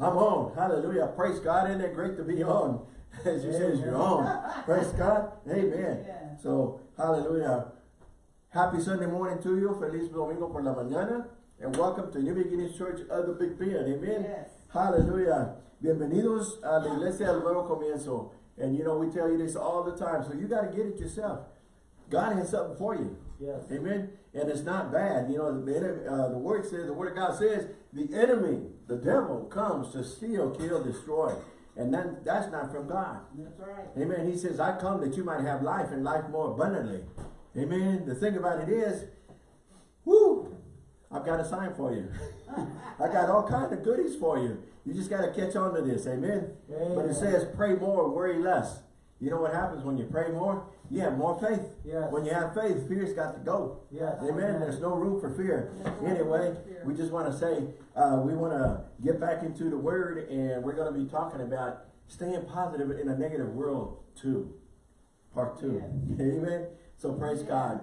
I'm on. Hallelujah. Praise God. Isn't it great to be on? As you says, you're on. Praise God. Amen. Yeah. So, hallelujah. Happy Sunday morning to you. Feliz domingo por la mañana. And welcome to New Beginnings Church of the Big Bend. Amen. Yes. Hallelujah. Bienvenidos a la iglesia del nuevo comienzo. And you know, we tell you this all the time. So you got to get it yourself. God has something for you. Yes. Amen. And it's not bad. You know, the, uh, the word says, the word of God says, the enemy, the devil, comes to steal, kill, destroy. And then that's not from God. That's right. Amen. He says, I come that you might have life and life more abundantly. Amen. The thing about it is, whoo, I've got a sign for you. I got all kind of goodies for you. You just got to catch on to this. Amen. But Amen. it says, pray more, worry less. You know what happens when you pray more? You have more faith. Yes. When you have faith, fear's got to go. Yes. Amen. There's no room for fear. No Anyway, fear. we just want to say, uh, we want to get back into the word and we're going to be talking about staying positive in a negative world too. Part two. Amen. So praise God.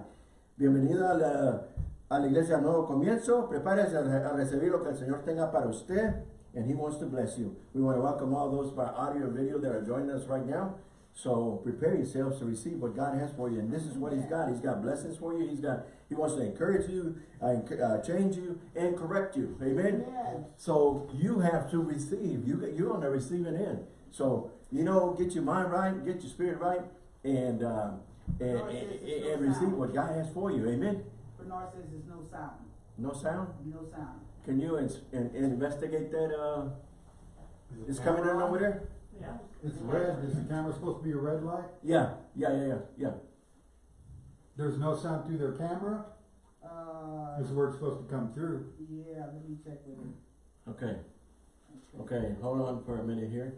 Bienvenido a la, a la iglesia Nuevo Comienzo. Prepárese a, re- a recibir lo que el Señor tenga para usted and He wants to bless you. We want to welcome all those by audio and video that are joining us right now. So prepare yourselves to receive what God has for you. And this is what He's got. He's got blessings for you. He's got, He wants to encourage you, uh, uh, change you, and correct you. Amen. Yes. So you have to receive. You you're on the receiving end. So you know, get your mind right, get your spirit right, and uh, and, Lord and, no and receive what God has for you. Amen. Bernard says there's no sound. No sound. No sound. Can you ins in, investigate that? Uh, it's coming in over there. Yeah. It's red, is the camera supposed to be a red light? Yeah, yeah, yeah, yeah, yeah. There's no sound through their camera? Uh, This is where it's supposed to come through. yeah, let me check with him. Okay, okay. Hold on for a minute here.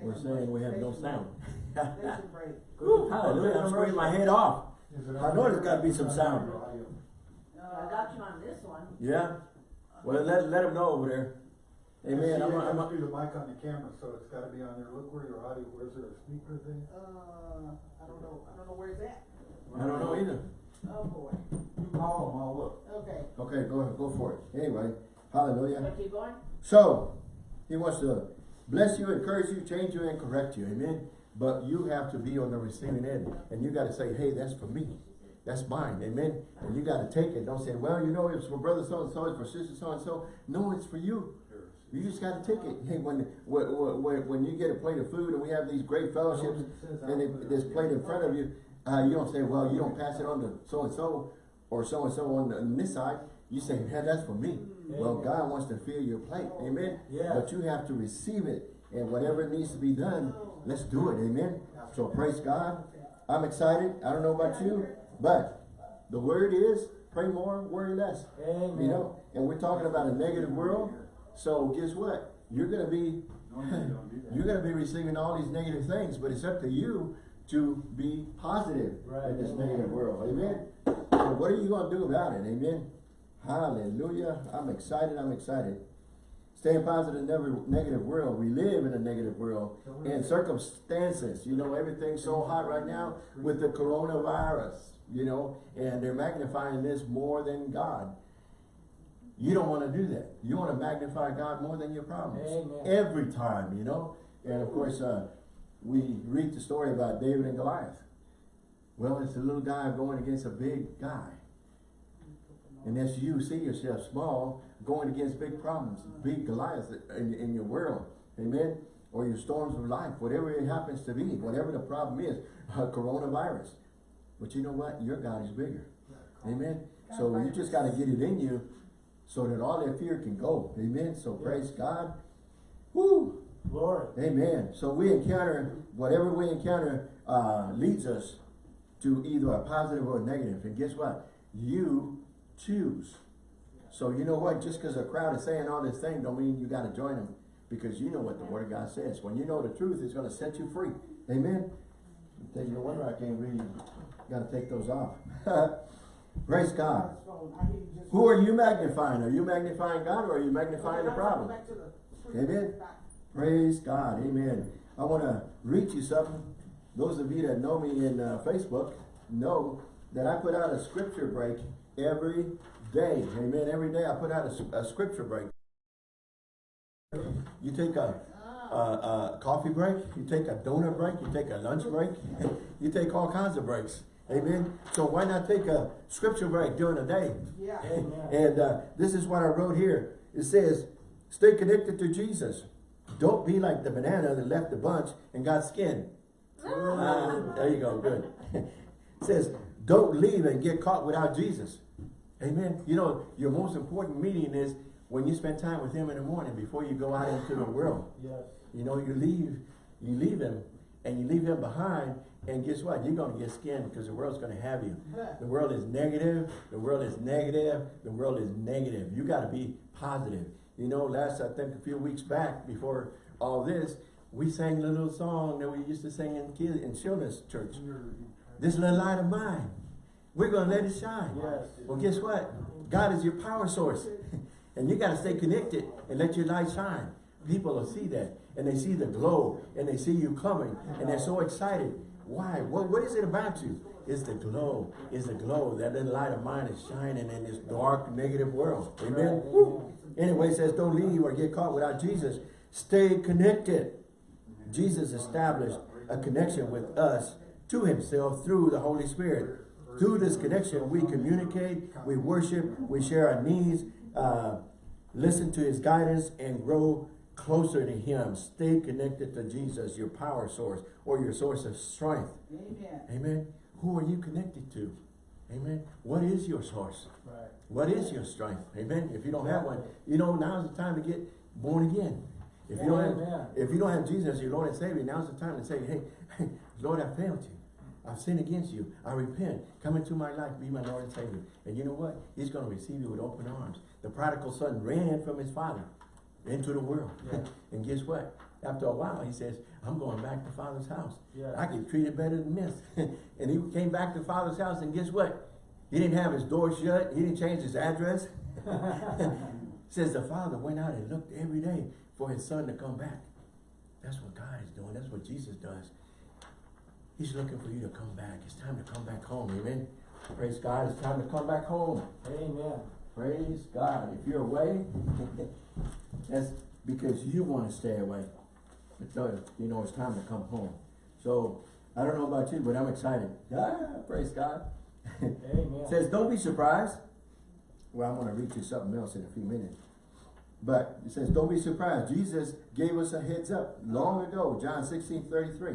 We're saying we have no sound. Station break. Woo, hallelujah! I'm screaming my head off. Is it I on know there's gotta be some sound. your? I got you on this one. Yeah. Well, let let them know over there. Amen. See, I'm, it I'm, through the mic on the camera, so it's gotta be on there. Look where your audio, where's there a speaker thing? Uh, I don't know, I don't know where it's at. I don't know either. Oh, boy. You call them, I'll look. Okay. Okay, go ahead. go for it. Anyway, hallelujah. Keep going? So, he wants to bless you, encourage you, change you, and correct you. Amen. But you have to be on the receiving end. And you got to say, hey, that's for me. That's mine. Amen. And you got to take it. Don't say, well, you know, it's for brother so-and-so, it's for sister so-and-so. No, it's for you. You just got a ticket. Hey, when, when, when, when you get a plate of food and we have these great fellowships and it, this plate in front of you, uh, you don't say, well, you don't pass it on to so-and-so or so-and-so on, on this side. You say, man, that's for me. Well, God wants to fill your plate. Amen. Yes. But you have to receive it. And whatever needs to be done, let's do it. Amen. So praise God. I'm excited. I don't know about you, but the word is pray more, worry less. Amen. You know, and we're talking about a negative world. So guess what? You're be don't do that. you're gonna be receiving all these negative things, but it's up to you to be positive Right. in this negative world. Amen. So what are you gonna do about it? Amen. Hallelujah. I'm excited. I'm excited. Staying positive in every negative world. We live in a negative world. And circumstances, you know, everything's so hot right now with the coronavirus, you know, and they're magnifying this more than God. You don't want to do that. You want to magnify God more than your problems. Amen. Every time, you know. And of course, uh, we read the story about David and Goliath. Well, it's a little guy going against a big guy. And as you see yourself small, going against big problems, big Goliaths in, in your world. Amen. Or your storms of life, whatever it happens to be, whatever the problem is, uh, coronavirus. But you know what? Your God is bigger. Amen. So you just got to get it in you so that all that fear can go. Amen. So praise God. Woo. Glory. Amen. So we encounter, whatever we encounter uh, leads us to either a positive or a negative. And guess what? You choose. So you know what? Just because a crowd is saying all this thing don't mean you got to join them. Because you know what the word of God says. When you know the truth, it's going to set you free. Amen. No wonder I can't read. Got to take those off. Praise God. Who are you magnifying? Are you magnifying God or are you magnifying the problem? Amen. Praise God. Amen. I want to read you something. Those of you that know me in uh, Facebook know that I put out a scripture break every day. Amen. Every day I put out a scripture break. You take a, a, a coffee break, you take a donut break, you take a lunch break, you take all kinds of breaks. Amen. So why not take a scripture break during the day? Yeah. And uh, this is what I wrote here. It says, stay connected to Jesus. Don't be like the banana that left the bunch and got skinned. Ah, there you go, good. it says, don't leave and get caught without Jesus. Amen. You know, your most important meeting is when you spend time with him in the morning before you go out into the world. Yes. You know, you leave, you leave him and you leave him behind and guess what? You're going to get skinned because the world's going to have you. The world is negative. The world is negative. The world is negative. You got to be positive. You know, last, I think a few weeks back before all this, we sang a little song that we used to sing in kids in children's church. This little light of mine, we're going to let it shine. Yes. Well, guess what? God is your power source. and you got to stay connected and let your light shine. People will see that. And they see the glow. And they see you coming. And they're so excited. Why? What, what is it about you? It's the glow. It's the glow. That little light of mine is shining in this dark, negative world. Amen? Woo. Anyway, it says, don't leave or get caught without Jesus. Stay connected. Jesus established a connection with us to himself through the Holy Spirit. Through this connection, we communicate, we worship, we share our needs, uh, listen to his guidance, and grow closer to him. Stay connected to Jesus, your power source or your source of strength. Amen. Amen. Who are you connected to? Amen. What is your source? Right. What is your strength? Amen. If you don't have one, you know, now's the time to get born again. If you don't have, if you don't have Jesus, your Lord and Savior, now's the time to say, hey, Lord, I failed you. I've sinned against you. I repent. Come into my life, be my Lord and Savior. And you know what? He's going to receive you with open arms. The prodigal son ran from his father into the world. Yeah. and guess what? After a while, he says, I'm going back to father's house. Yeah. I get treated better than this. and he came back to father's house, and guess what? He didn't have his door shut. He didn't change his address. Says the father went out and looked every day for his son to come back. That's what God is doing. That's what Jesus does. He's looking for you to come back. It's time to come back home. Amen. Praise God. It's time to come back home. Amen. Praise God. If you're away, that's because you want to stay away. But you know, it's time to come home. So, I don't know about you, but I'm excited. Ah, praise God. Amen. Says, don't be surprised. Well, I'm going to read you something else in a few minutes. But it says, don't be surprised. Jesus gave us a heads up long ago, John 16, 33.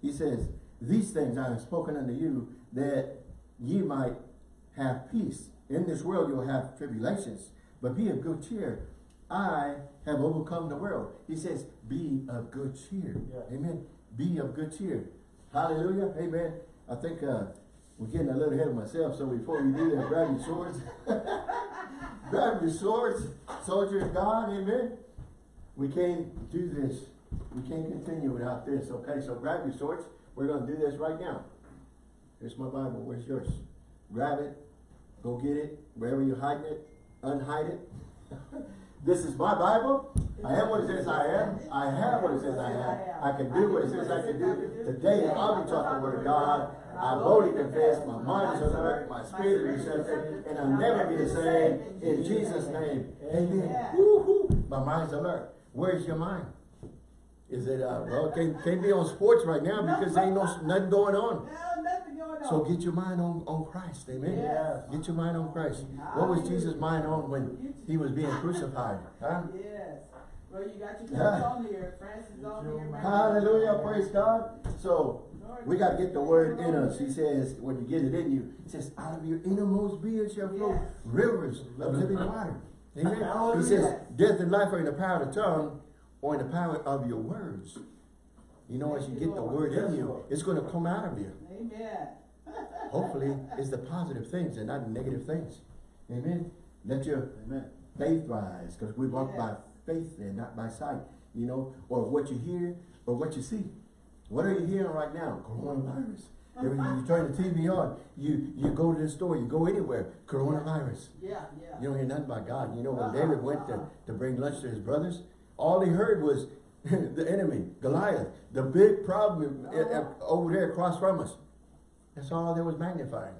He says, these things I have spoken unto you, that ye might have peace. In this world you'll have tribulations, but be of good cheer. I have overcome the world. He says, be of good cheer. Yeah. Amen. Be of good cheer. Hallelujah. Amen. I think uh, we're getting a little ahead of myself, so before we do that, grab your swords. grab your swords, soldier of God, amen. We can't do this. We can't continue without this, okay? So grab your swords. We're going to do this right now. Here's my Bible. Where's yours? Grab it. Go get it. Wherever you're hiding it, unhide it. this is my Bible. I am what it says I am. I have what it says I have. I can do what it says I can do. Today I'll be taught the word of God. I boldly confess, my mind is alert, my spirit is receptive, and I'll never be the same. In Jesus' name, amen. Woo-hoo. My mind's alert. Where's your mind? Is it, uh, well, can't, can't be on sports right now because there ain't no, nothing going on. No, nothing going on. So get your mind on, on Christ, amen? Yes. Get your mind on Christ. What was Jesus' mind on when he was being crucified? Huh? Yes. Well, you got your Yeah. notes on here. Francis on here. Hallelujah, praise God. So, we got to get the word in us. He says, when you get it in you, it says, out of your innermost being shall flow Yes. rivers of living water. Amen. He says, death and life are in the power of the tongue or in the power of your words. You know, as you get the word in you, it's going to come out of you. Amen. Hopefully, it's the positive things and not the negative things. Amen. Let your faith rise, because we walk by faith and not by sight. You know, or what you hear or what you see. What are you hearing right now? Coronavirus. Every you turn the TV on, you you go to the store, you go anywhere, coronavirus. Yeah, yeah. You don't hear nothing about God. You know, when David went to, to bring lunch to his brothers, all he heard was the enemy, Goliath, the big problem uh, uh, over there across from us. That's all that was magnifying.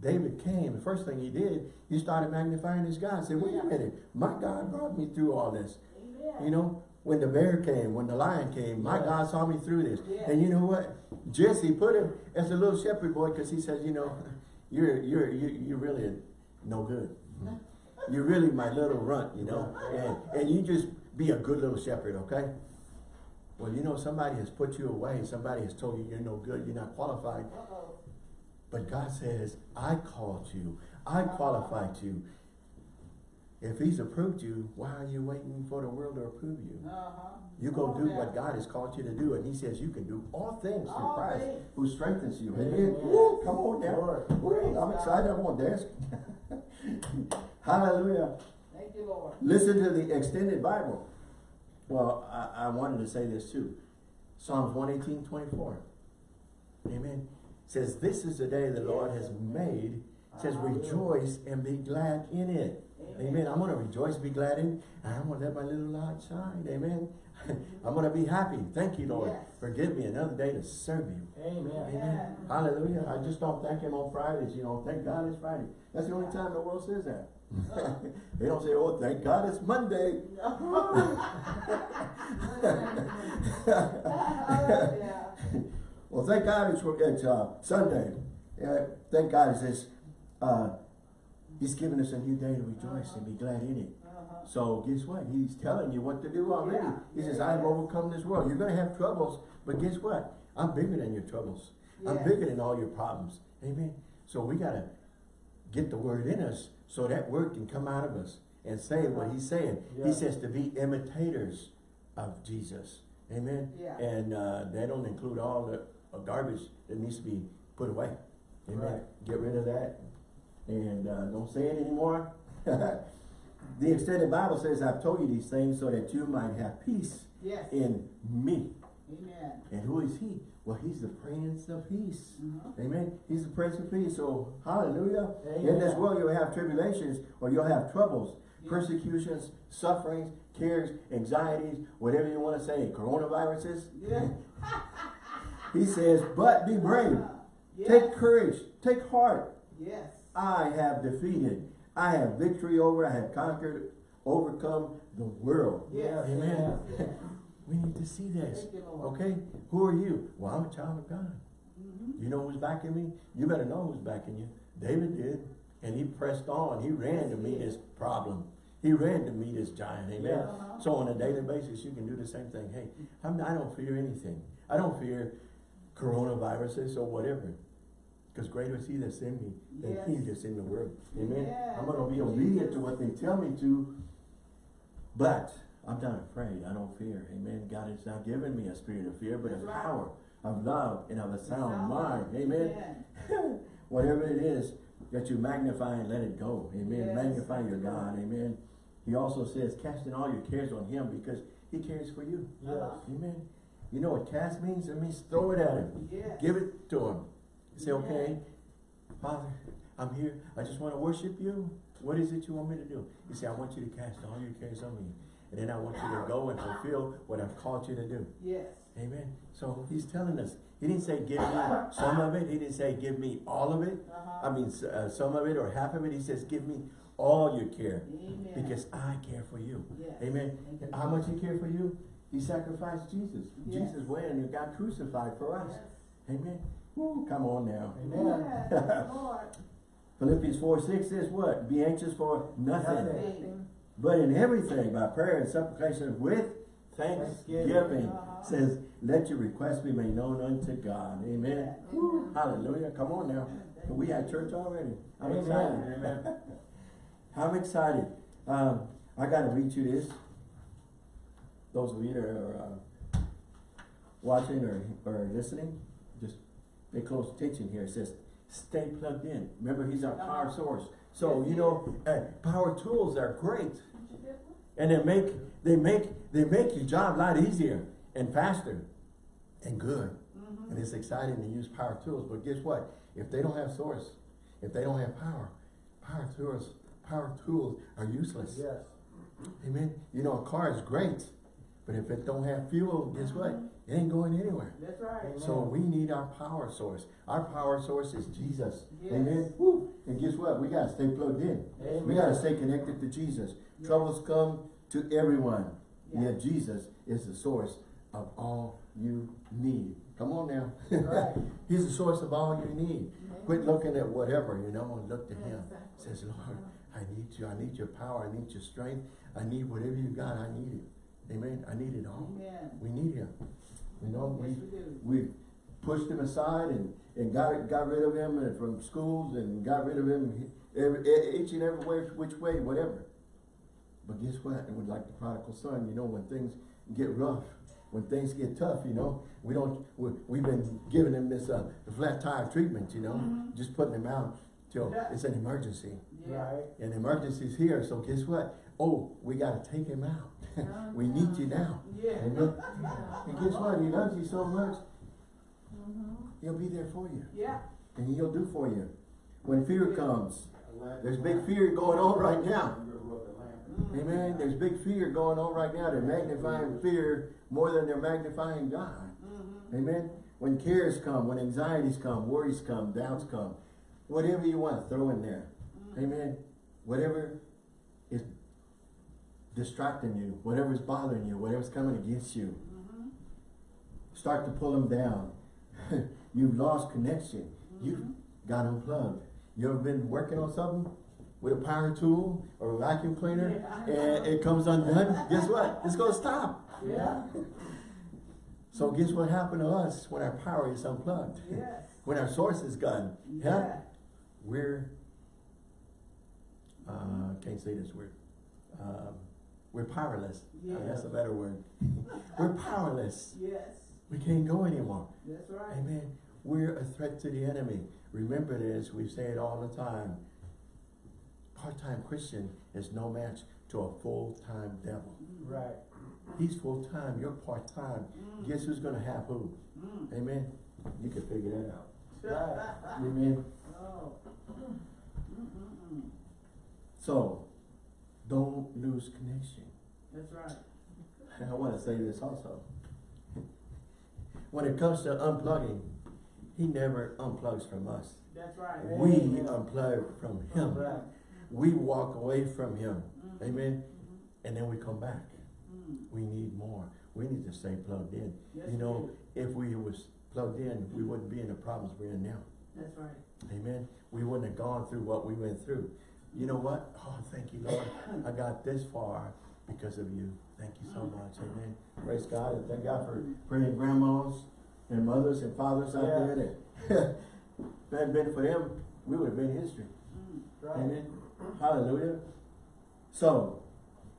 David came, the first thing he did, he started magnifying his God. Said, wait a minute, my God brought me through all this. Yeah. You know, when the bear came, when the lion came, my Yeah. God saw me through this. Yeah. And you know what? Jesse put him as a little shepherd boy because he says, you know, you're you're you you're really no good. You're really my little runt, you know, and and you just be a good little shepherd, okay? Well, you know, somebody has put you away. Somebody has told you you're no good. You're not qualified. Uh-oh. But God says, I called you. I qualified you. If he's approved you, why are you waiting for the world to approve you? Uh-huh. You go Come do on what. God has called you to do, and he says you can do all things through All Christ things. who strengthens you. Amen. Amen. Woo, come on now. Lord. Woo, I'm excited. I'm on dance. Hallelujah. Thank you, Lord. Listen to the extended Bible. Well, I, I wanted to say this too. Psalms 118, 24. Amen. Says, this is the day the Lord has made. Says, ah. rejoice and be glad in it. Amen. I'm going to rejoice, be glad in. And I'm going to let my little light shine. Amen. I'm going to be happy. Thank you, Lord. Yes. Forgive me another day to serve you. Amen. Amen. Hallelujah. I just don't thank him on Fridays, you know. Thank God it's Friday. That's the only time the world says that. they don't say, oh, thank God it's Monday. yeah. Well, thank God it's, it's uh, Sunday. Yeah, thank God it's this, uh, He's given us a new day to rejoice and be glad in it. Uh-huh. So guess what? He's telling you what to do already. Yeah. He says, Yeah. I have overcome this world. You're going to have troubles, but guess what? I'm bigger than your troubles. I'm bigger than all your problems. Amen. So we got to get the word in us so that word can come out of us and say what he's saying. He says to be imitators of Jesus. Amen. Yeah. And uh, that don't include all the uh, garbage that needs to be put away. Amen. Right. Get rid of that and uh, don't say it anymore. the extended Bible says, I've told you these things so that you might have peace Yes. in me. Amen. And who is he? Well, he's the Prince of Peace. Mhm. Amen. He's the Prince of Peace. So, hallelujah. In this world, you'll have tribulations or you'll have troubles, Yeah. persecutions, sufferings, cares, anxieties, whatever you want to say, coronaviruses. Yeah. He says, but be brave. Yes. Take courage. Take heart. Yes. I have defeated. I have victory over. I have conquered, overcome the world. Yes. Amen. Yes. We need to see this. You, Okay? Who are you? Well, I'm a child of God. Mhm. You know who's backing me? You better know who's backing you. David did. And he pressed on. He ran to meet his problem. He ran to meet his giant. Amen. Uh-huh. So on a daily basis, you can do the same thing. Hey, I'm, I don't fear anything. I don't fear coronaviruses or whatever. Because greater is he that's in me than he Yes. that's in the world. Amen. Yes. I'm going to be obedient to what they tell me to. But I'm not afraid. I don't fear. Amen. God has not given me a spirit of fear, but That's of right. power, of love, and of a sound Sound mind. Amen. Amen. Whatever it is that you magnify and let it go. Amen. Yes. Magnify your God. Amen. He also says, casting all your cares on him because he cares for you. Yes. Amen. You know what cast means? It means throw it at him. Yes. Give it to him. Say, okay, Father, I'm here. I just want to worship you. What is it you want me to do? You say, I want you to cast all your cares on me. And then I want you to go and fulfill what I've called you to do. Yes. Amen. So he's telling us. He didn't say give me some of it. He didn't say give me all of it. Uh-huh. I mean uh, some of it or half of it. He says give me all your care Amen. because I care for you. Yes. Amen. You. How much he cared for you? He sacrificed Jesus. Yes. Jesus went and got crucified for us. Yes. Amen. Woo, come on now. Amen. Yes, Philippians 4, 6 says what? Be anxious for nothing. Nothing. But in everything, by prayer and supplication with thanksgiving, Thanksgiving. Uh-huh. says, let your requests be made known unto God. Amen. Woo, hallelujah. Come on now. We had church already. I'm Amen. excited. Amen. I'm excited. Um, I got to read you this. Those of you that are uh, watching or, or listening, pay close attention here. It says, stay plugged in. Remember, he's our power source. So, you know, uh, power tools are great. And they make, they make, they make your job a lot easier and faster and good. Mhm. And it's exciting to use power tools, but guess what? If they don't have source, if they don't have power, power tools, power tools are useless. Yes. Amen. You know, a car is great, but if it don't have fuel, guess what? Uh-huh. It ain't going anywhere. That's right. Amen. So we need our power source. Our power source is Jesus. Yes. Amen. Woo. And guess what? We gotta stay plugged in. Amen. We gotta stay connected to Jesus. Troubles come to everyone. Yeah. Yet Jesus is the source of all you need. Come on now. Right. He's the source of all you need. Quit looking at whatever, you know, and look to him. Exactly. Says, Lord, uh-huh. I need you. I need your power. I need your strength. I need whatever you got. I need it. Amen. I need it all. Amen. We need him. You know, we Yes, we do. we pushed him aside and, and got got rid of him and from schools and got rid of him every, each and every way, which way, whatever. But guess what? It was like the prodigal son, you know, when things get rough, when things get tough, you know, we don't, we, we've been giving him this, uh, flat tire treatment, you know, Mhm. just putting him out till Yeah. it's an emergency. Yeah. An emergency's here, so guess what? Oh, we gotta take him out. We need you now. Yeah. Amen. And guess what? He loves you so much, Mhm. he'll be there for you. Yeah. And he'll do for you. When fear comes, there's big fear going on right now. You're gonna rub the lamp. Mm. Amen. There's big fear going on right now. They're magnifying fear more than they're magnifying God. Mhm. Amen. When cares come, when anxieties come, worries come, doubts come, whatever you want, to throw in there. Mm. Amen. Whatever is distracting you, whatever's bothering you, whatever's coming against you, Mhm. start to pull them down. You've lost connection. You've Mhm. got unplugged. You ever been working on something with a power tool or a vacuum cleaner Yeah. and it comes undone? Guess what? It's gonna stop. Yeah. So guess what happened to us when our power is unplugged? Yes. When our source is gone? Yeah. We're, uh, can't say this word. Um, we're powerless. Uh, That's a better word. We're powerless. Yes. We can't go anymore. That's right. Amen. We're a threat to the enemy. Remember this, we say it all the time. Part-time Christian is no match to a full-time devil. Right. He's full-time, you're part-time. Mm. Guess who's gonna have who? Mm. Amen. You can figure that out. Right. Amen. Oh. Mm-mm-mm. So, don't lose connection. That's right. And I wanna say this also. When it comes to unplugging, he never unplugs from us. That's right. We Amen. unplug from him. Right. We walk away from him. Mhm. Amen. Mhm. And then we come back. Mm. We need more. We need to stay plugged in. Yes, You know, if we was plugged in, we wouldn't be in the problems we're in now. That's right. Amen. We wouldn't have gone through what we went through. You know what? Oh, thank you, Lord. I got this far because of you. Thank you so much. Amen. Praise God and thank God for praying grandmas and mothers and fathers out Yeah. there that hadn't been for them, we would have been history. Mm. Right. Amen. Hallelujah. So,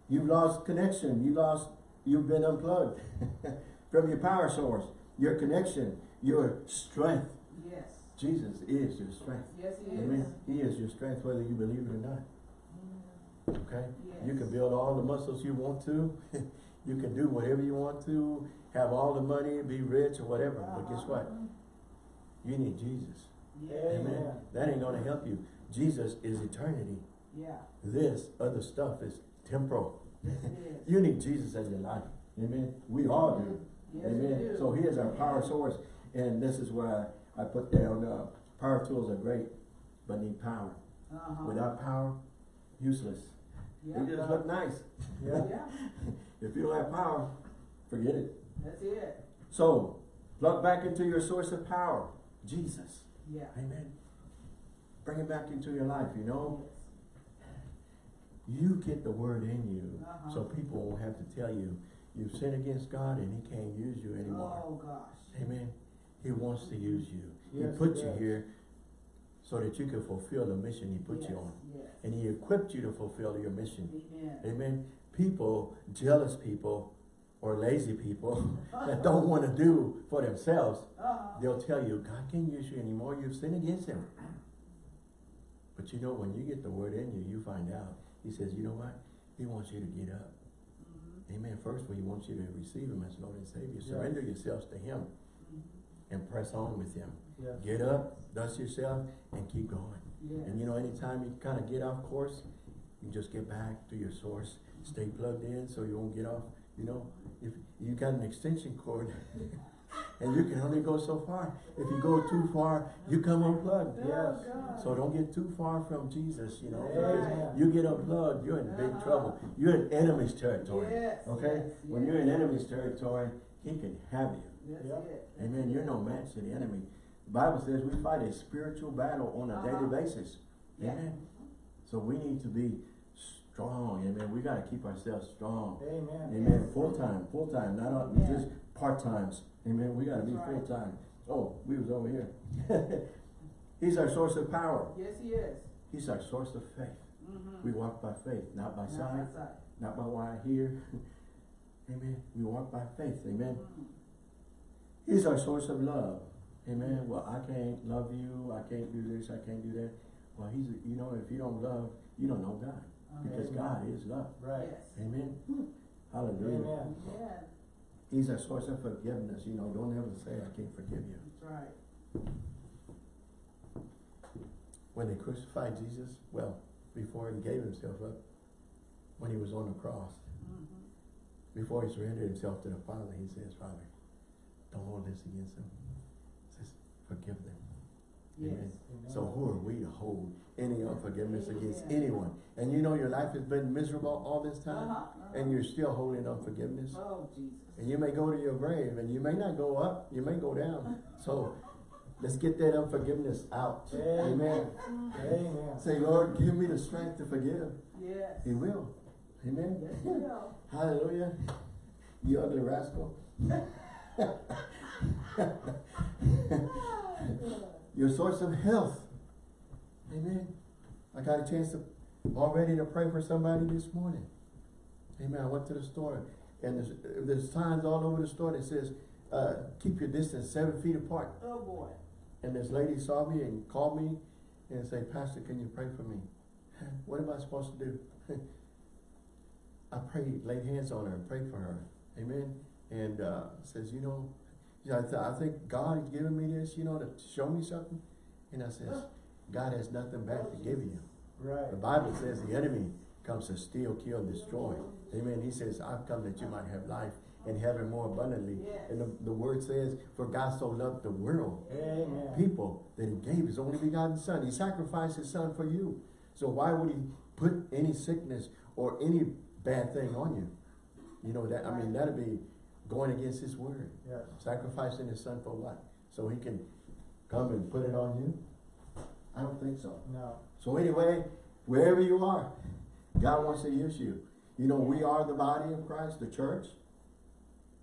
you've lost connection. You lost, you've been unplugged from your power source, your connection, your strength. Yes. Jesus is your strength. Yes, he is. Amen. He is your strength whether you believe it or not. Okay? You can build all the muscles you want to. you can do whatever you want to, have all the money, be rich or whatever. But guess what? You need Jesus. Yeah. Amen. Amen. That ain't gonna help you. Jesus is eternity. Yeah. This other stuff is temporal. Yes, is. You need Jesus as your life. Amen. We all do. Yes, Amen. do. So he is our power source. And this is why I, put down, uh, power tools are great, but need power. Uh-huh. Without power, useless. Yeah. They just look nice. Yeah. Yeah. If you don't have power, forget it. That's it. So, plug back into your source of power, Jesus. Yeah. Amen. Bring it back into your life, you know. Yes. You get the word in you, Uh-huh. so people won't have to tell you, you've sinned against God and he can't use you anymore. Oh, gosh. Amen. He wants to use you. Yes, he put he you here so that you can fulfill the mission he put yes. you on. Yes. And he equipped you to fulfill your mission. Amen. Amen. People, jealous people, or lazy people that don't want to do for themselves, Uh-huh. they'll tell you, God can't use you anymore. You've sinned against him. But you know, when you get the word in you, you find out. He says, you know what? He wants you to get up. Mhm. Amen. First, well, he wants you to receive him as Lord and Savior. Yes. Surrender yourselves to him Mhm. and press on with him. Yes. Get up, dust yourself, and keep going. Yes. And you know, anytime you kind of get off course, you just get back to your source. Stay plugged in so you won't get off. You know, if you got an extension cord And you can only go so far. If you go too far, you come unplugged. Oh, Yes. So don't get too far from Jesus, you know. Because You get unplugged, you're in big Uh-huh. trouble. You're in enemy's territory. Okay? When you're in enemy's territory, he can have you. Amen. You're no match to the enemy. The Bible says we fight a spiritual battle on a daily Uh-huh. basis. Yeah. Amen. So we need to be strong. Amen. We got to keep ourselves strong. Amen. Amen. Full time, full time, not Yeah. just part times. Amen. We got to be right. full time. Oh, we was over here. He's our source of power. Yes, he is. He's our source of faith. Mm-hmm. We walk by faith, not by Not sight, by sight. not by what I hear. Amen. We walk by faith. Amen. Mhm. He's our source of love. Amen. Well, I can't love you. I can't do this. I can't do that. Well, he's, you know, if you don't love, you don't know God. Because God is love. Right. Yes. Amen. Hallelujah. Amen. Yeah, He's a source of forgiveness. You know, don't ever say, I can't forgive you. that's right. When they crucified Jesus, well, before he gave himself up, when he was on the cross, Mhm. before he surrendered himself to the Father, he says, Father, don't hold this against them. Forgive them. Yes. Amen. Amen. So who are we to hold any unforgiveness against anyone? And you know your life has been miserable all this time, Uh-huh, uh-huh. and you're still holding unforgiveness. Oh, Jesus. And you may go to your grave, and you may not go up, you may go down. So let's get that unforgiveness out. Amen. Amen. Say, Lord, give me the strength to forgive. Yes. He will. Amen. Yes, he will. Hallelujah. You ugly rascal. Your source of health. Amen. I got a chance to already to pray for somebody this morning. Amen. I went to the store and there's, there's signs all over the store that says, uh, keep your distance seven feet apart. Oh, boy. And this lady saw me and called me and said, Pastor, can you pray for me? What am I supposed to do? I prayed, laid hands on her and prayed for her. Amen. And uh, says, you know, I, th I think God has given me this, you know, to show me something. And I says, God has nothing back to give you. Right. The Bible says the enemy comes to steal, kill, and destroy. Amen. He says, I've come that you might have life and have it more abundantly. Yes. And the, the word says, for God so loved the world Amen. people that he gave his only begotten son. He sacrificed his son for you. So why would he put any sickness or any bad thing on you? You know that I mean that'd be going against his word. Yes. Sacrificing his son for what? So he can come and put it on you? I don't think so. No. So anyway, wherever you are, God wants to use you. You know, we are the body of Christ, the church.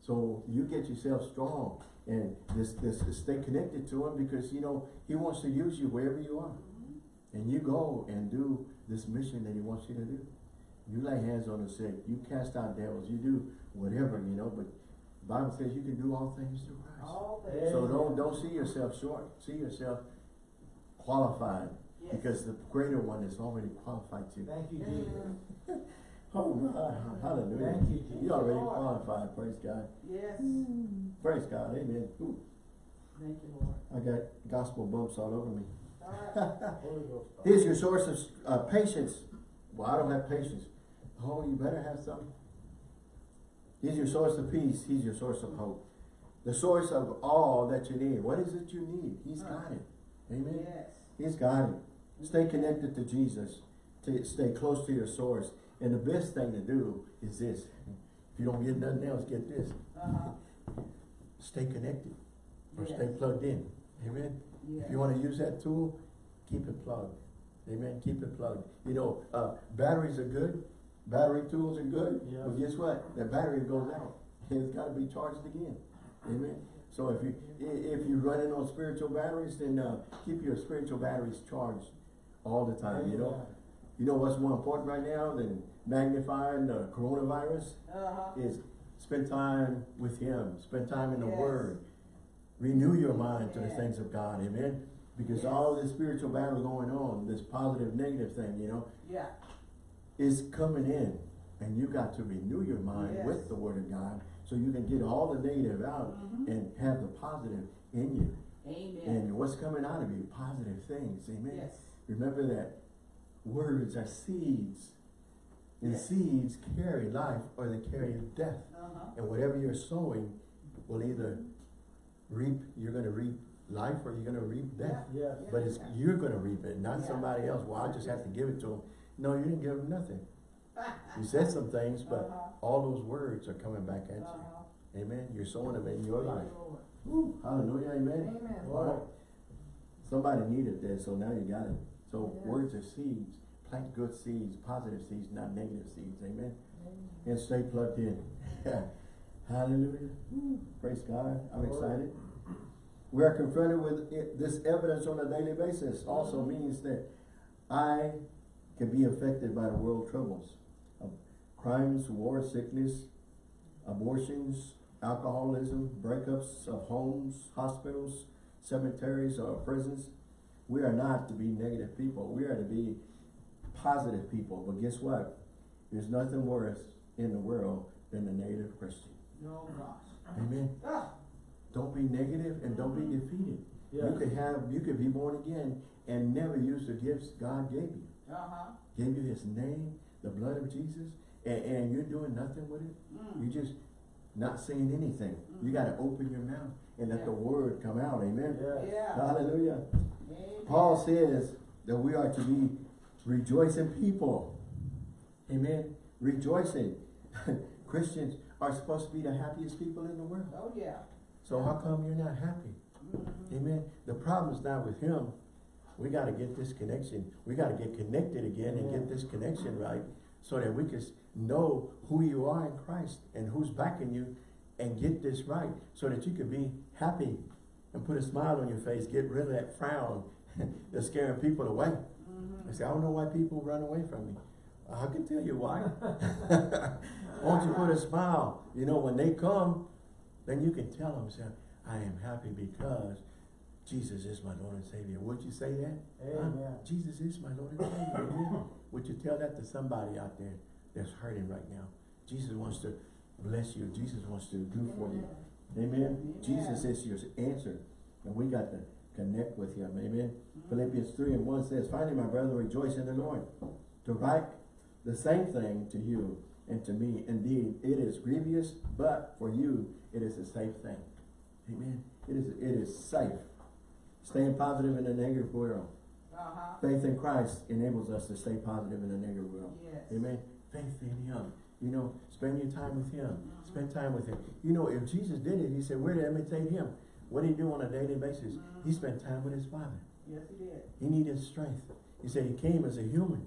So you get yourself strong and this, this, stay connected to him because, you know, he wants to use you wherever you are. And you go and do this mission that he wants you to do. You lay hands on the sick, you cast out devils, you do whatever, you know, but Bible says you can do all things through Christ. All things. So don't, don't see yourself short, see yourself qualified Yes. because the greater one is already qualified you. Thank you, Jesus. Oh, God, hallelujah. Thank you, Jesus. You already qualified, praise God. Yes. Praise God, amen. Ooh, Thank you, Lord. I got gospel bumps all over me. All right. Here's your source of uh, patience. Well, I don't have patience. Oh, you better have some. He's your source of peace. He's your source of hope. The source of all that you need. What is it you need? He's got it. Amen. Yes. He's got it. Stay connected to Jesus. To stay close to your source. And the best thing to do is this. If you don't get nothing else, get this. Uh-huh. Stay connected. Or Yes. stay plugged in. Amen. Yes. If you want to use that tool, keep it plugged. Amen. Keep it plugged. You know, uh, batteries are good. Battery tools are good. Yes. But guess what? The battery goes out. It's got to be charged again. Amen. So if you if you're running on spiritual batteries, then uh, keep your spiritual batteries charged all the time. You know. You know what's more important right now than magnifying the coronavirus Uh-huh. is spend time with Him. Spend time in the Yes. Word. Renew your mind to the things of God. Amen. Because Yes. all this spiritual battle going on, this positive, negative thing, you know, Yeah. Is coming in. And you got to renew your mind Yes. with the Word of God so you can get all the negative out Mhm. and have the positive in you. Amen. And what's coming out of you? Positive things. Amen. Yes. Remember that words are seeds. And Yes. seeds carry life or they carry death. Uh-huh. And whatever you're sowing will either reap, you're gonna reap life or you're gonna reap death. Yes. But it's, you're gonna reap it, not Yeah. somebody else. Well, I just have to give it to them. No, you didn't give them nothing. You said some things, but Uh-huh. all those words are coming back at you. Uh-huh. Amen. You're sowing them in your life. hallelujah, amen. Amen. All right. Somebody needed this, so now you got it. So Yeah. words are seeds. Plant good seeds, positive seeds, not negative seeds. Amen. Amen. And stay plugged in. Hallelujah. Praise God. I'm excited. We are confronted with it, this evidence on a daily basis. Also means that I can be affected by the world troubles. of Crimes, war, sickness, abortions, alcoholism, breakups of homes, hospitals, cemeteries, or prisons. We are not to be negative people. We are to be positive people. But guess what? There's nothing worse in the world than a negative Christian. Oh, gosh. Amen. Ah, Don't be negative and don't be defeated. You could have, you could be born again and never use the gifts God gave you. Uh-huh. Gave you his name, the blood of Jesus, and, and you're doing nothing with it. Mm. You're just not saying anything. You gotta open your mouth and let the word come out, amen? Yes. Yeah. Hallelujah. Amen. Paul says that we are to be rejoicing people. Amen. Rejoicing. Christians are supposed to be the happiest people in the world. Oh, yeah. So how come you're not happy? Mhm. Amen. The problem is not with him. We gotta get this connection. We gotta get connected again and get this connection right so that we can know who you are in Christ and who's backing you and get this right so that you can be happy and put a smile on your face, get rid of that frown that's scaring people away. Mm-hmm. I say, I don't know why people run away from me. I can tell you why. Won't you put a smile? You know, when they come, then you can tell them, say, I am happy because Jesus is my Lord and Savior. Would you say that? Huh? Amen. Jesus is my Lord and Savior. Amen. Would you tell that to somebody out there that's hurting right now? Jesus wants to bless you. Jesus wants to do for you. Amen. Jesus is your answer. And we got to connect with him. Amen. Mm-hmm. Philippians 3 and 1 says, Finally, my brother, rejoice in the Lord. To write the same thing to you and to me. Indeed, it is grievous, but for you, it is a safe thing. Amen. It is, it is safe. Staying positive in a negative world. Uh-huh. Faith in Christ enables us to stay positive in a negative world. Yes. Amen. Faith in Him. You know, spend your time with Him. Spend time with Him. You know, if Jesus did it, He said, we're to imitate Him. What did He do on a daily basis? He spent time with His Father. Yes, he did. He needed strength. He said He came as a human.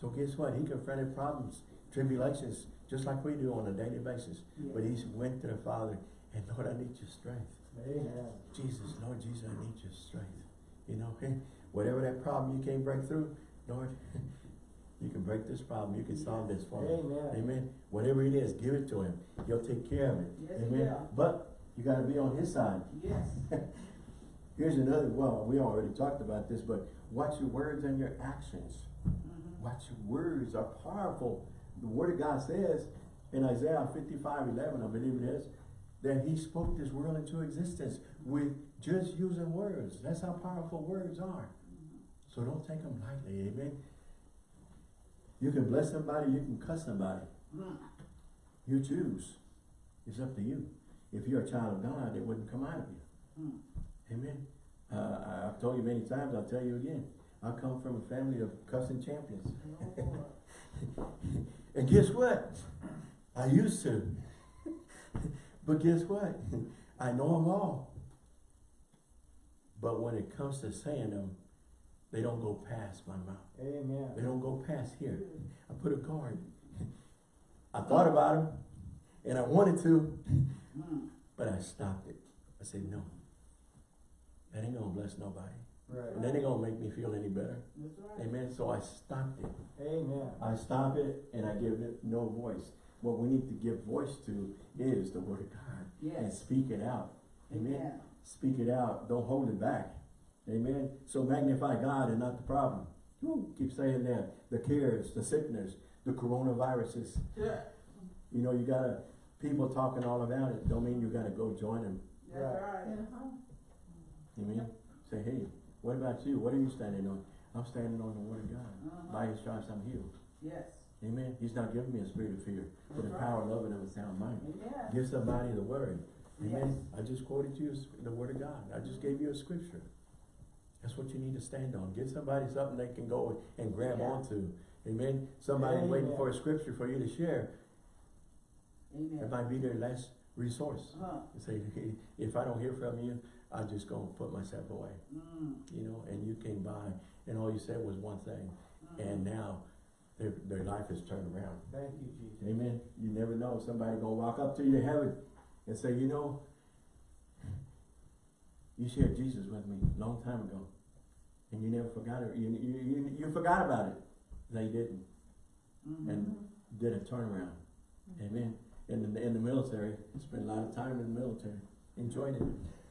So guess what? He confronted problems, tribulations, just like we do on a daily basis. But He went to the Father and Lord, I need your strength. Amen. Jesus, Lord Jesus, I need your strength. You know, hey, whatever that problem you can't break through, Lord, you can break this problem. You can solve this for me. Amen. Amen. Whatever it is, give it to him. He'll take care of it. Yes, Amen. will. But you got to be on his side. Yes. Here's another, well, we already talked about this, but watch your words and your actions. Mhm. Watch your words are powerful. The word of God says in Isaiah 55, 11, I believe it is, that he spoke this world into existence with just using words. That's how powerful words are. So don't take them lightly, amen? You can bless somebody, you can cuss somebody. You choose. It's up to you. If you're a child of God, it wouldn't come out of you. Amen. Uh, I've told you many times, I'll tell you again. I come from a family of cussing champions. And guess what? I used to. but guess what? I know them all. But when it comes to saying them, they don't go past my mouth. Amen. They don't go past here. I put a guard. I thought about them, and I wanted to, but I stopped it. I said, no. That ain't gonna bless nobody. Right. And that ain't gonna make me feel any better. That's right. Amen. So I stopped it. Amen. I stop it and I give it no voice. What we need to give voice to is the word of God. And speak it out. Amen. Amen. Speak it out. Don't hold it back. Amen. So magnify God and not the problem. Woo, keep saying that. The cares, the sickness, the coronaviruses. Yeah. You know, you gotta, people talking all about it, don't mean you gotta go join them. That's right. Amen. Say, hey, what about you? What are you standing on? I'm standing on the word of God. Uh-huh. By his stripes I'm healed. Yes. Amen. He's not giving me a spirit of fear, but a power, love, and of a sound mind. Amen. Give somebody the word. Amen. I just quoted you the word of God. I just gave you a scripture. That's what you need to stand on. Give somebody something they can go and grab Yeah. onto. Amen. Somebody waiting for a scripture for you to share. It Amen. might be their last resource. Huh. Say, if I don't hear from you, I'm just gonna put myself away. Mm. You know, and you came by and all you said was one thing. Mm. And now their, their life has turned around. Thank you, Jesus. Amen. You never know. Somebody gonna walk up to you in heaven and say, you know, you shared Jesus with me a long time ago. And you never forgot it. You, you, you, you forgot about it. They didn't. Mhm. And did a turnaround. Amen. In the, in the military, spent a lot of time in the military. Enjoyed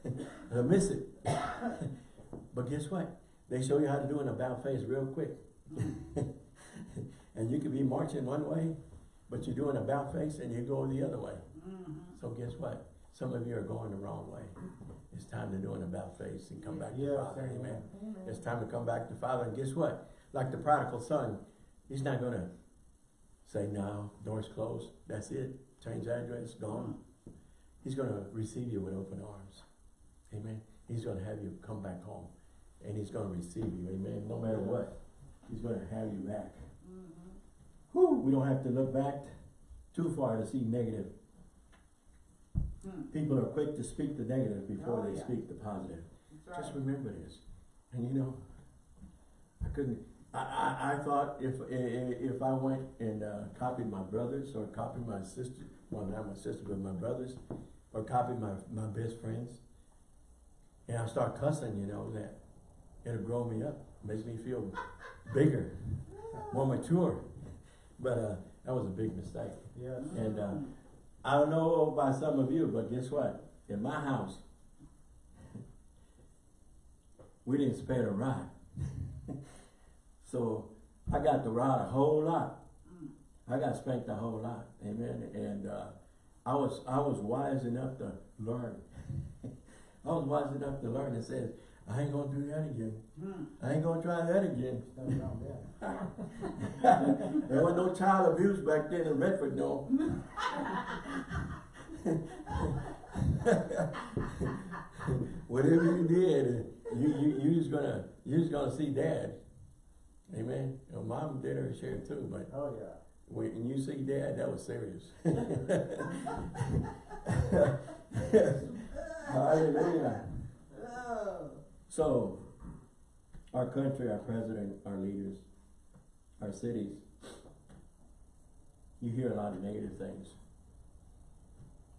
it. I miss it. but guess what? They show you how to do an about face real quick. and you could be marching one way, but you're doing a about face and you go the other way. Mhm. So guess what? Some of you are going the wrong way. It's time to do an about face and come back to Yes, Father. amen. Amen. It's time to come back to Father. And guess what? Like the prodigal son, he's not gonna say, no, door's closed, that's it, change address, gone. He's gonna receive you with open arms. Amen. He's gonna have you come back home. And he's gonna receive you, amen, no matter what. He's gonna have you back. Whew, we don't have to look back too far to see negative. Hmm. People are quick to speak the negative before Oh, they yeah. speak the positive. That's Just remember this. And you know, I couldn't, I, I, I thought if, if I went and, uh, copied my brothers or copied my sister, well, not my sister, but my brothers, or copied my, my best friends, and I start cussing, you know, that it'll grow me up, makes me feel bigger, more mature. But, uh, that was a big mistake. Yes. And, uh. I don't know about some of you, but guess what? In my house, we didn't spare a rod. so I got the rod a whole lot. Mm. I got spanked a whole lot. Amen. And uh, I was I was wise enough to learn. I was wise enough to learn and says, I ain't gonna do that again. Hmm. I ain't gonna try that again. Nothing wrong with that. there was no child abuse back then in Redford, no. Whatever you did, you you you just gonna you just gonna see dad. Amen. Your mom did her share too, but Oh, yeah. when you see dad, that was serious. Hallelujah. So, our country, our president, our leaders, our cities, you hear a lot of negative things.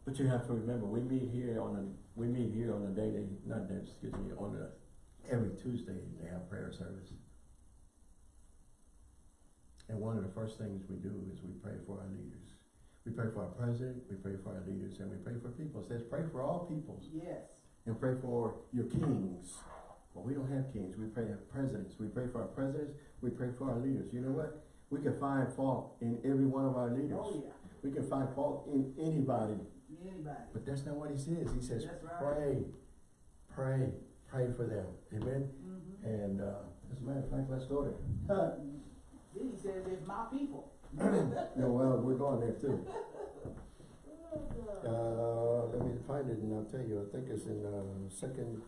But you have to remember, we meet here on a, we meet here on a daily, not that, excuse me, on a, every Tuesday, they have prayer service. And one of the first things we do is we pray for our leaders. We pray for our president, we pray for our leaders, and we pray for people. It says pray for all peoples Yes. and pray for your kings. Well, we don't have kings. We pray for presidents. We pray for our presidents. We pray for our leaders. You know what? We can find fault in every one of our leaders. Oh, yeah. We can find fault in anybody. Anybody. But that's not what he says. He says, right. pray, pray, pray for them. Amen? Mhm. And uh, as a matter of fact, let's go there. Then he says, it's my people. no, well, we're going there too. Oh, Uh, let me find it and I'll tell you. I think it's in uh, second.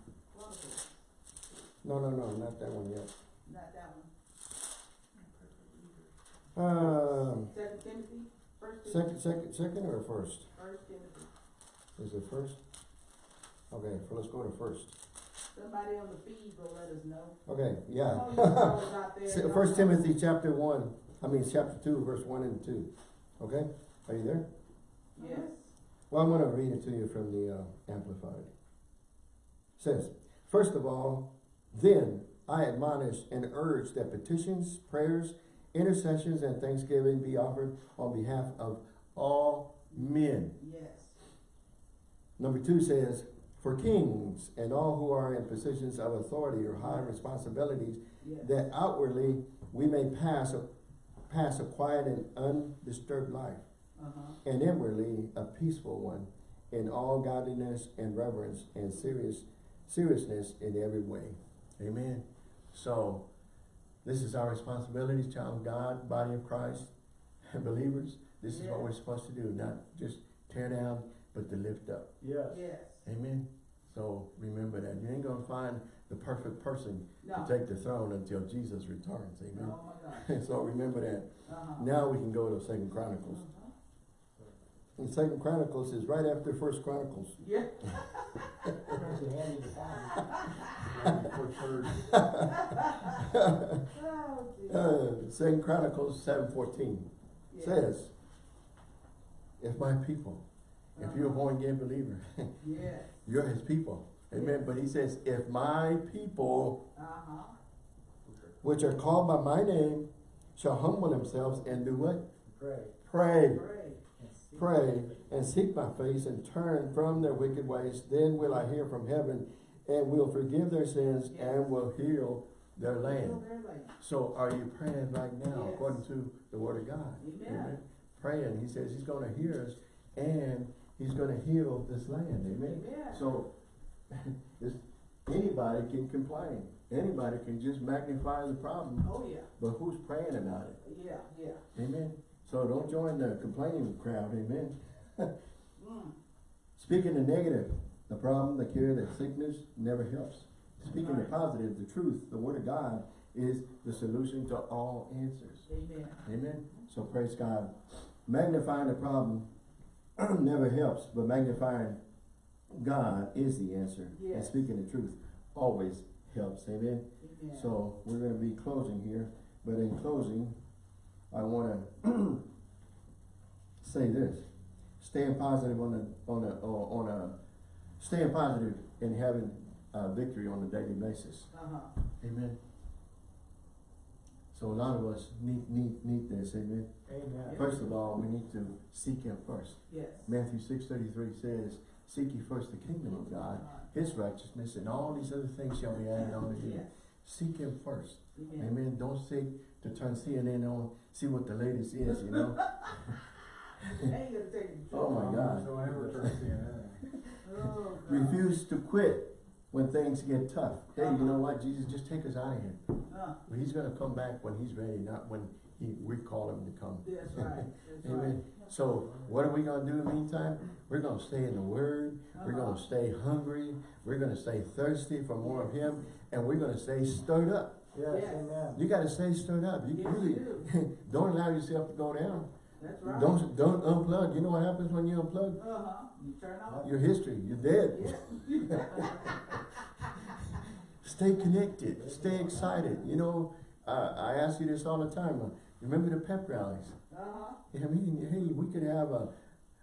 No, no, no, not that one yet. Not that one. Um, Second Timothy, first Timothy, second, second, second or first? first Timothy. Is it first? Okay, let's go to first. Somebody on the feed will let us know. Okay, Oh, yeah. you know out there. Se- First Timothy chapter one, I mean, chapter two, verse one and two. Okay, are you there? Yes. Well, I'm gonna read it to you from the uh, Amplified. Says, first of all, then I admonish and urge that petitions, prayers, intercessions, and thanksgiving be offered on behalf of all men. Yes. Number two says, for kings and all who are in positions of authority or high responsibilities, Yes. that outwardly we may pass a, pass a quiet and undisturbed life, Uh-huh. and inwardly a peaceful one, in all godliness and reverence and serious seriousness in every way. Amen. So, this is our responsibility, child of God, body of Christ, and believers. This is what we're supposed to do, not just tear down, but but to lift up. Yes. Yes. Amen. So remember that. You ain't gonna find the perfect person No. to take the throne until Jesus returns. Amen. Oh, my so remember that. Uh-huh. Now we can go to Second Chronicles. Uh-huh. And Second Chronicles is right after First Chronicles. Yeah. That's a handy to find. Before third. Oh. Uh, Second Chronicles seven fourteen Yeah. says, "If my people, if you're a Uh-huh. born again believer, Yes. you're His people." Amen. But He says, "If my people, Uh-huh. which are called by my name, shall humble themselves and do what? Pray. Pray, Pray. Pray, and seek my face and turn from their wicked ways. Then will I hear from heaven, and will forgive their sins Yes. and will heal their Heal land." their land. So are you praying right now Yes. according to the word of God? Amen. Praying. He says he's gonna hear us and he's gonna heal this land. Amen. Amen. So anybody can complain. Anybody can just magnify the problem. Oh, yeah. But who's praying about it? Yeah, yeah. Amen. So don't join the complaining crowd. Amen. Speaking the negative, the problem, the cure, the sickness never helps. Speaking the positive, the truth, the word of God is the solution to all answers. Amen. Amen. So praise God. Magnifying the problem never helps, but magnifying God is the answer. And speaking the truth always helps. Amen. Amen. So we're going to be closing here, but in closing, I want to say this: staying positive on a on a on a staying positive and having uh, victory on a daily basis. Uh-huh. Amen. So a lot of us need need need this. Amen. Amen. First of all, we need to seek Him first. Yes. Matthew six thirty three says, "Seek ye first the kingdom of God, His righteousness, and all these other things shall be added unto you." Yes. Seek Him first. Amen. Amen. Don't seek to turn CNN on, see what the latest is. You know. Ain't gonna take the Oh, my God. So I never turn CNN. Oh, God. Refuse to quit when things get tough. Hey, you know what? Jesus, just take us out of here. Uh, Well, he's going to come back when He's ready, not when He we call Him to come. that's right. That's right. Amen. So, what are we going to do in the meantime? We're going to stay in the Word. We're going to Uh-huh. stay hungry. We're going to stay thirsty for more of Him. And we're going to stay stirred up. Yes, Yes. amen. You got to stay stirred up. You, Yes, really, you don't allow yourself to go down. That's right. Don't don't unplug. You know what happens when you unplug? Uh-huh. You turn off. Your history. You're dead. Yeah. Stay connected. Stay excited. You know, uh, I ask you this all the time. Uh, remember the pep rallies? Uh-huh. I mean, hey, we could have a.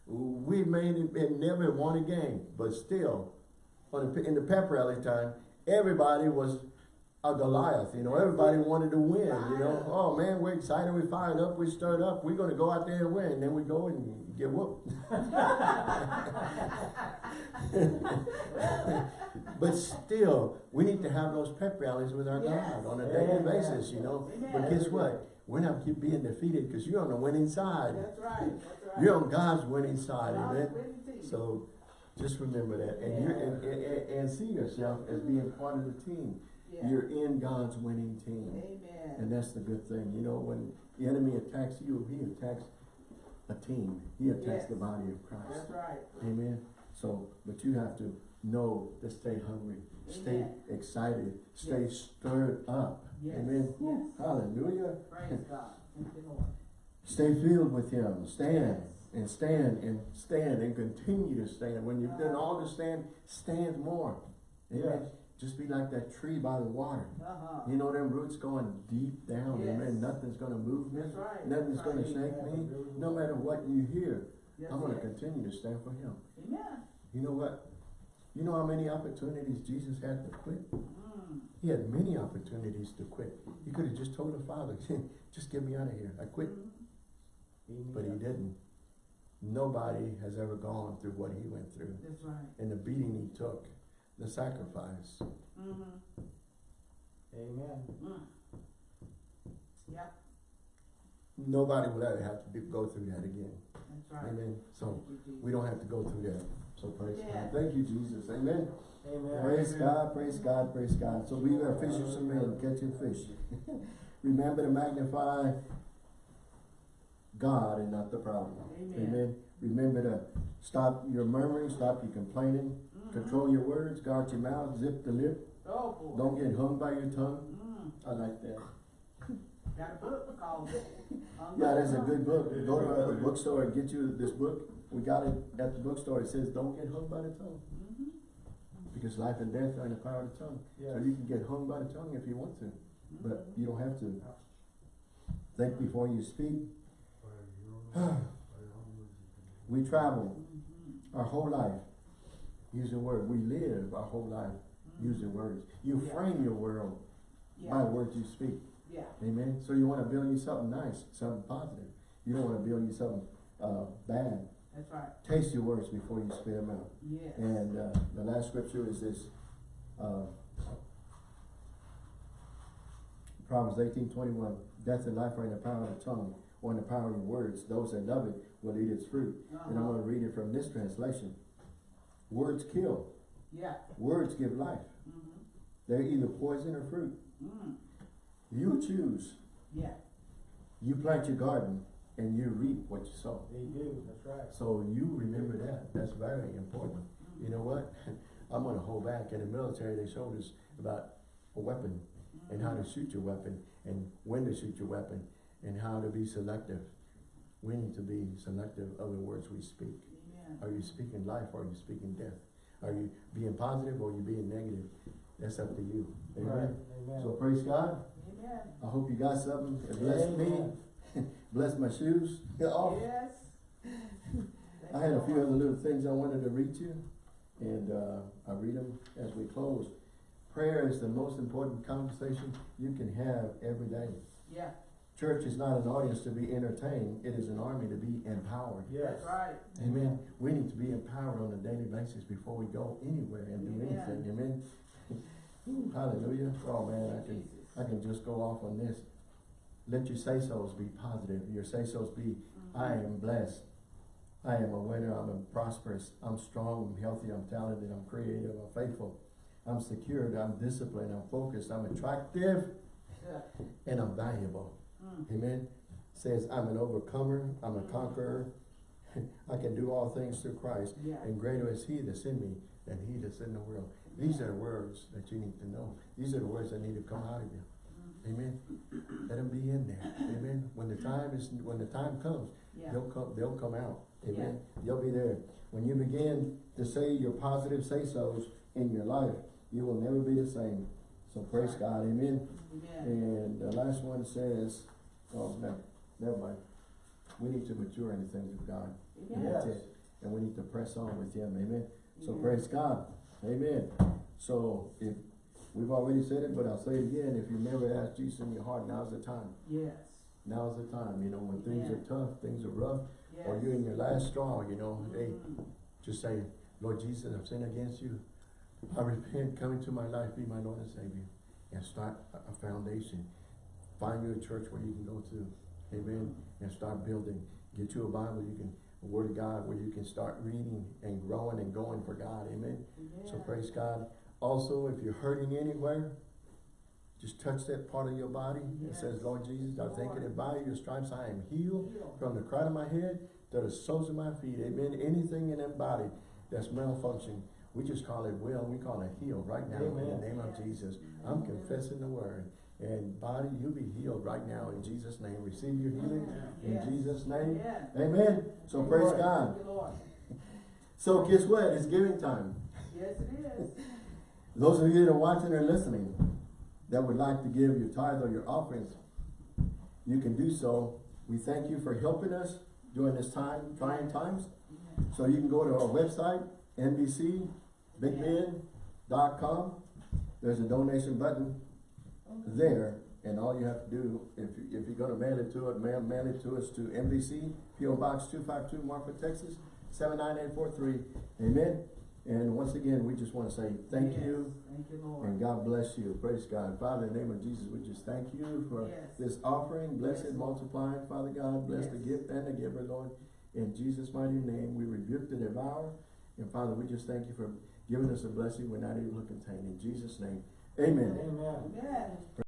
We made it and never won a game, but still, on the, in the pep rally time, everybody was a Goliath. You know, everybody wanted to win. You know, oh man, we're excited, we're fired up, we're stirred up. We're gonna go out there and win. And then we go and get whooped. but still, we need to have those pep rallies with our Yes. God on a daily Amen. basis. You know, but guess what? We're not keep being defeated because you're on the winning side. That's right. That's right. You're on God's winning side, amen. So just remember that, and you and, and, and- and see yourself as being part of the team. You're in God's winning team, Amen. and that's the good thing. You know, when the enemy attacks you, he attacks a team. He attacks Yes. the body of Christ. That's right. Amen. So, but you have to know to stay hungry, stay excited, stay Yes. stirred up. Yes. Amen. Yes. Hallelujah. Praise God. Thank you, Lord. Stay filled with Him. Stand and stand and stand and continue to stand. When you've done uh-huh. all to stand, stand more. Amen. Just be like that tree by the water. Uh-huh. You know them roots going deep down. Yes. Amen. Nothing's gonna move me. Right. Nothing's That's gonna shake me. No matter what you hear, Yes, I'm gonna yes. continue to stand for Him. Amen. You know what? You know how many opportunities Jesus had to quit? Mm. He had many opportunities to quit. He could have just told the Father, just get me out of here. I quit. Mhm. But he didn't. Nobody has ever gone through what he went through That's right. and the beating he took, the sacrifice. Mm-hmm. Amen. Mm. Yep. Nobody will ever have to be, go through that again. That's right. Amen. So you, we don't have to go through that. So praise Yeah. God. Thank you, Jesus. Amen. Amen. Praise God, praise God, praise God. So we are fishers of men, catching fish. Remember to magnify God and not the problem. Amen. Amen. Remember to stop your murmuring, stop your complaining. Control your words, guard your mouth, zip the lip, Oh, boy. don't get hung by your tongue. Mm, I like that. got a book called. Yeah, that's a good book. Go to a bookstore and get you this book. We got it at the bookstore. It says, don't get hung by the tongue. Mhm. Because life and death are in the power of the tongue. So you can get hung by the tongue if you want to, but you don't have to. Think before you speak. We travel Mhm. our whole life using words. We live our whole life using words. You Yeah. frame your world by words you speak. yeah, Amen. So you want to build you something nice, something positive. You don't want to build you something uh, bad. that's right, Taste your words before you spit them out. yes. And uh, the last scripture is this, uh, Proverbs eighteen twenty-one, death and life are in the power of the tongue, or in the power of your words. Those that love it will eat its fruit. And I'm Uh-huh. gonna read it from this translation. Words kill, Yeah, words give life. Mm -hmm. They're either poison or fruit. mm, You choose. yeah, You plant your garden and you reap what you sow. They do, that's right. So you remember that. That's very important. You know what? I'm gonna hold back. In the military, they showed us about a weapon and how to shoot your weapon and when to shoot your weapon and how to be selective. We need to be selective of the words we speak. Are you speaking life or are you speaking death? Are you being positive or are you being negative? That's up to you. Right, Amen. amen. So praise God. amen, I hope you got something. It blessed me. Amen. Bless my shoes. Oh. yes. I had a few other little things I wanted to read you, and uh, I'll read them as we close. Prayer is the most important conversation you can have every day. Yeah, Church is not an audience to be entertained, it is an army to be empowered. Yes. right, Amen. We need to be empowered on a daily basis before we go anywhere and do Amen. anything. Amen. Ooh, Hallelujah. Oh man, I can I can just go off on this. Let your say-sos be positive. Your say-sos be, I Mhm. am blessed. I am a winner. I'm a prosperous. I'm strong. I'm healthy. I'm talented. I'm creative. I'm faithful. I'm secured. I'm disciplined. I'm focused. I'm attractive. Yeah, And I'm valuable. Mm, Amen. Says I'm an overcomer. I'm a conqueror. I can do all things through Christ. yeah, And greater is he that's in me than he that's in the world. These are the words that you need to know. These are the words that need to come out of you. mhm, Amen. Let them be in there. Amen. When the time is, when the time comes, yeah, they'll come, they'll come out. Amen. They'll be there. When you begin to say your positive say-sos in your life, you will never be the same. So praise God. Amen. amen, And the last one says, oh, no, never mind. We need to mature in the things of God. And that's Yes. it. And we need to press on with Him. Amen. So praise God. Amen. So if, we've already said it, but I'll say it again. If you never asked Jesus in your heart, now's the time. yes, Now's the time. You know, when things are tough, things are rough, yes. or you're in your last straw, you know, hey, Mhm, just say, Lord Jesus, I've sinned against you. I repent, come into my life, be my Lord and Savior. And start a- a foundation. Find you a church where you can go to. Amen. And start building. Get you a Bible, you can, a Word of God, where you can start reading and growing and going for God. Amen. So praise God. Also, if you're hurting anywhere, just touch that part of your body. It says, Lord Jesus, I thank you that by your stripes I am healed Heal. from the crown of my head to the soles of my feet. Amen. Anything in that body that's malfunctioning, we just call it well, we call it healed right now in the Amen. name of Jesus. I'm confessing the word. And body, you'll be healed right now in Jesus' name. Receive your healing in Yes. Jesus' name. Amen. So praise Lord. God. Thank you, Lord. So guess what? It's giving time. Yes, it is. Those of you that are watching or listening that would like to give your tithe or your offerings, you can do so. We thank you for helping us during this time, trying times. So you can go to our website, nbcbigbend.com. There's a donation button there, and all you have to do, if, you- if you're gonna mail it to it, mail, mail it to us to NBC, P.O. Box two five two, Marfa, Texas, seven nine eight four three. Amen. And once again, we just wanna say thank Yes. you. Thank you, Lord. And God bless you. Praise God. Father, in the name of Jesus, we just thank you for Yes. this offering. Bless Yes, it, multiply it, Father God. Bless the gift and the giver, Lord. In Jesus' mighty name, we rebuke the devourer. And Father, we just thank you for giving us a blessing we're not able to contain. In Jesus' name, amen. Amen. Amen.